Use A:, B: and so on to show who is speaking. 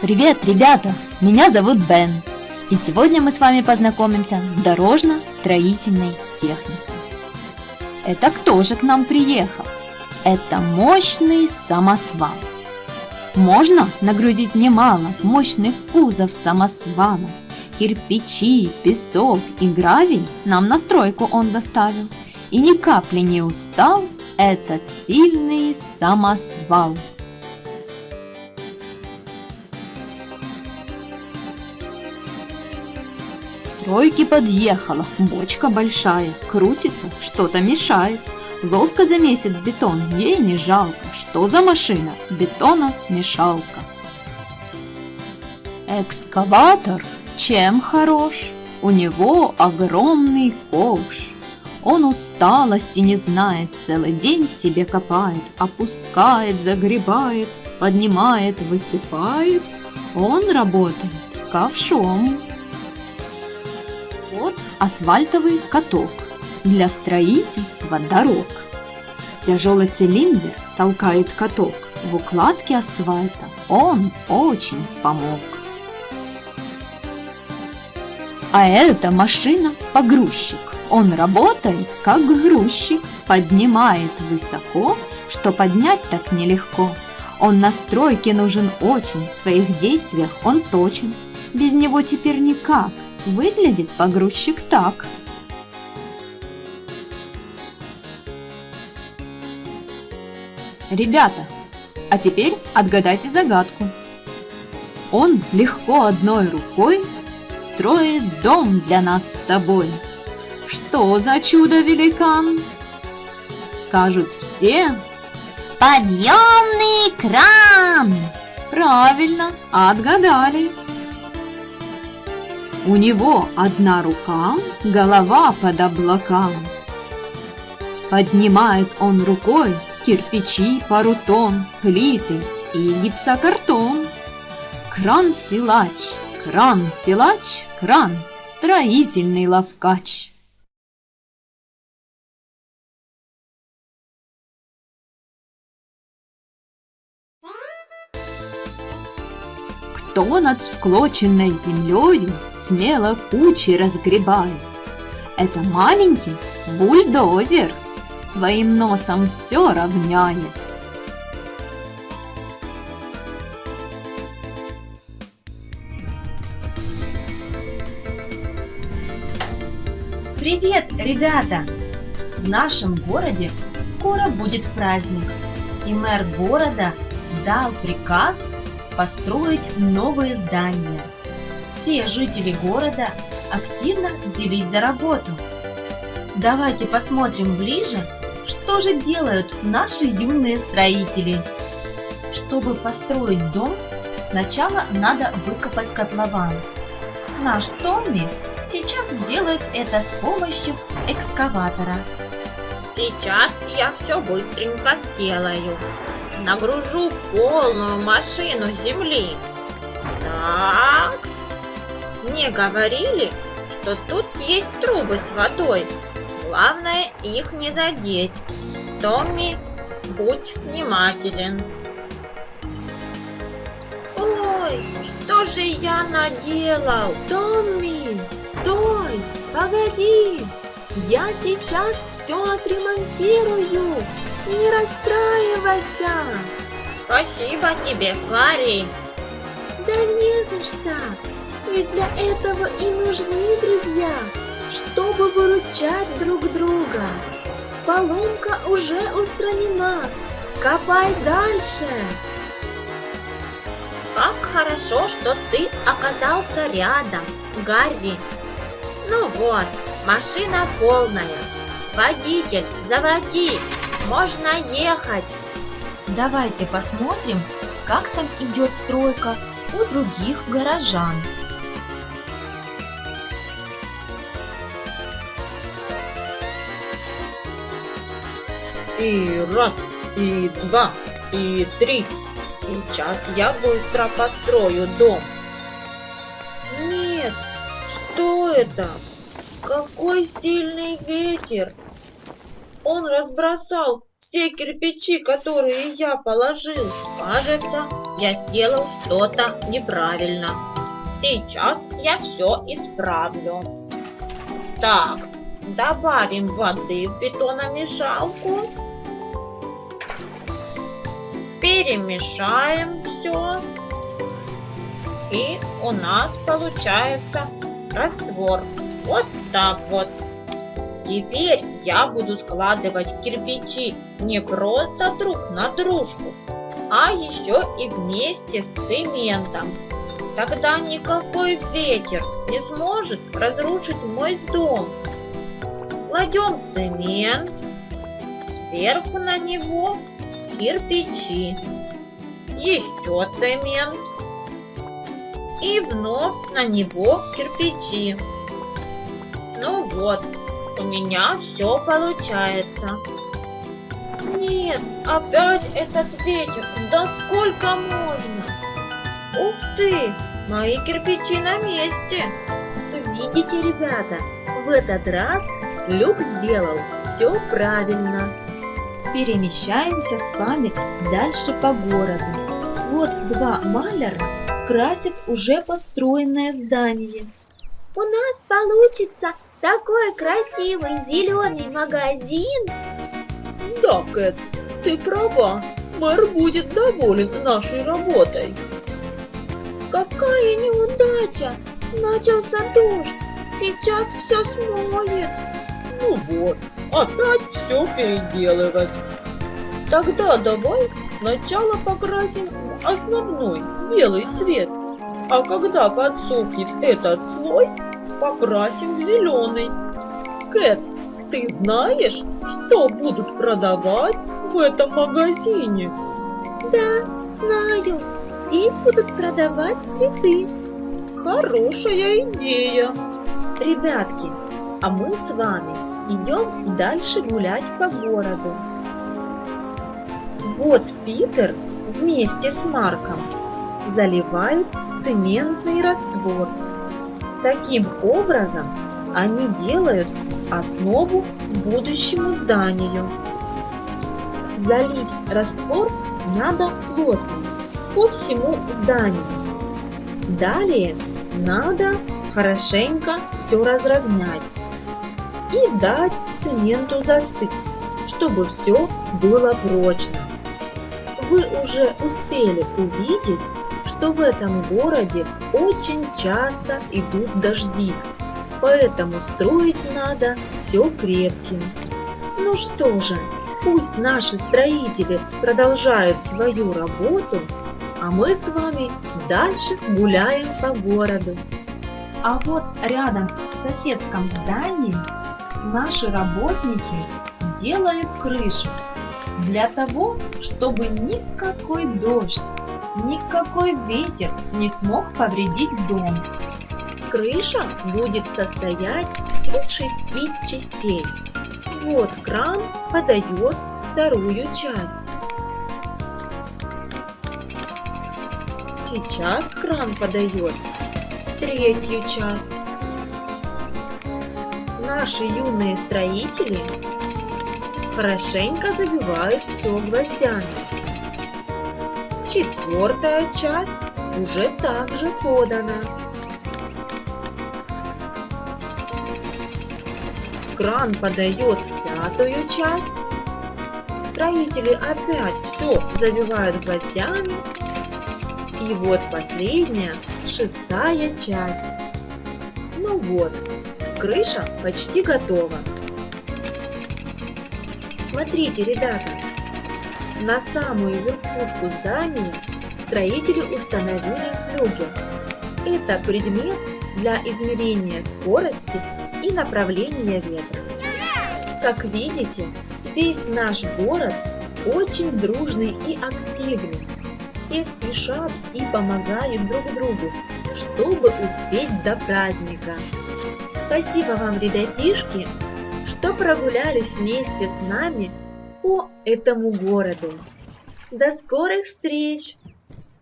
A: Привет, ребята! Меня зовут Бен. И сегодня мы с вами познакомимся с дорожно-строительной техникой. Это кто же к нам приехал? Это мощный самосвал. Можно нагрузить немало мощных кузов самосвала. Кирпичи, песок и гравий нам на стройку он доставил. И ни капли не устал этот сильный самосвал. Тройки подъехала, бочка большая, крутится, что-то мешает. Ловко замесит бетон, ей не жалко. Что за машина? Бетона мешалка. Экскаватор чем хорош? У него огромный ковш. Он усталости не знает, целый день себе копает, опускает, загребает, поднимает, высыпает. Он работает ковшом. Асфальтовый каток для строительства дорог. Тяжелый цилиндр толкает каток в укладке асфальта. Он очень помог. А это машина-погрузчик. Он работает как грузчик, поднимает высоко, что поднять так нелегко. Он на стройке нужен очень, в своих действиях он точен. Без него теперь никак, выглядит погрузчик так. Ребята, а теперь отгадайте загадку. Он легко одной рукой строит дом для нас с тобой. Что за чудо-великан? Скажут все. Подъемный кран! Правильно, отгадали. У него одна рука, голова под облакам. Поднимает он рукой кирпичи, пару тонн, плиты и гипсокартон. Кран-силач, кран-силач, кран, строительный ловкач. Кто над всклоченной землею смело кучи разгребает? Это маленький бульдозер – своим носом все равняет.
B: Привет, ребята! В нашем городе скоро будет праздник, и мэр города дал приказ построить новые здания. Все жители города активно взялись за работу. Давайте посмотрим ближе что же делают наши юные строители? Чтобы построить дом, сначала надо выкопать котлован. Наш Томми сейчас делает это с помощью экскаватора.
C: Сейчас я все быстренько сделаю. Нагружу полную машину земли. Так. Мне говорили, что тут есть трубы с водой. Главное их не задеть. Томми, будь внимателен.
B: Ой, что же я наделал? Томми, стой, погоди. Я сейчас все отремонтирую. Не расстраивайся.
C: Спасибо тебе, парень.
B: Да не за что. Ведь для этого и нужны друзья чтобы выручать друг друга. Поломка уже устранена. Копай дальше.
C: Как хорошо, что ты оказался рядом, Гарри. Ну вот, машина полная. Водитель, заводи, можно ехать.
B: Давайте посмотрим, как там идет стройка у других горожан.
C: И раз, и два, и три. Сейчас я быстро построю дом. Нет, что это? Какой сильный ветер! Он разбросал все кирпичи, которые я положил. Кажется, я сделал что-то неправильно. Сейчас я все исправлю. Так, добавим воды в бетономешалку. Перемешаем все. И у нас получается раствор. Вот так вот. Теперь я буду складывать кирпичи не просто друг на дружку, а еще и вместе с цементом. Тогда никакой ветер не сможет разрушить мой дом. Кладем цемент, сверху на него кирпичи, еще цемент и вновь на него кирпичи. Ну вот, у меня все получается. Нет, опять этот ветер. Да сколько можно? Ух ты, мои кирпичи на месте. Видите, ребята, в этот раз Люк сделал все правильно.
A: Перемещаемся с вами дальше по городу. Вот два маляра красят уже построенное здание.
D: У нас получится такой красивый зеленый магазин.
C: Да, Кэт, ты права. Мэр будет доволен нашей работой.
D: Какая неудача! Начался дождь, сейчас все смоет.
C: Ну вот, опять все переделывать. Тогда давай сначала покрасим основной белый цвет, а когда подсохнет этот слой, покрасим в зеленый. Кэт, ты знаешь, что будут продавать в этом магазине?
D: Да, знаю. Здесь будут продавать цветы.
C: Хорошая идея.
A: Ребятки, а мы с вами идем дальше гулять по городу. Вот Питер вместе с Марком заливают цементный раствор. Таким образом они делают основу будущему зданию. Залить раствор надо плотно по всему зданию. Далее надо хорошенько все разровнять и дать цементу застыть, чтобы все было прочно. Вы уже успели увидеть, что в этом городе очень часто идут дожди, поэтому строить надо все крепким. Ну что же, пусть наши строители продолжают свою работу, а мы с вами дальше гуляем по городу. А вот рядом в соседском здании наши работники делают крышу для того, чтобы никакой дождь, никакой ветер не смог повредить дом. Крыша будет состоять из шести частей. Вот кран подает вторую часть. Сейчас кран подает третью часть. Наши юные строители хорошенько забивают все гвоздями. Четвертая часть уже также подана. Кран подает пятую часть. Строители опять все забивают гвоздями. И вот последняя, шестая часть. Ну вот, крыша почти готова. Смотрите, ребята, на самую верхушку здания строители установили флюгер. Это предмет для измерения скорости и направления ветра. Как видите, весь наш город очень дружный и активный. Все спешат и помогают друг другу, чтобы успеть до праздника. Спасибо вам, ребятишки, что прогулялись вместе с нами по этому городу. До скорых встреч!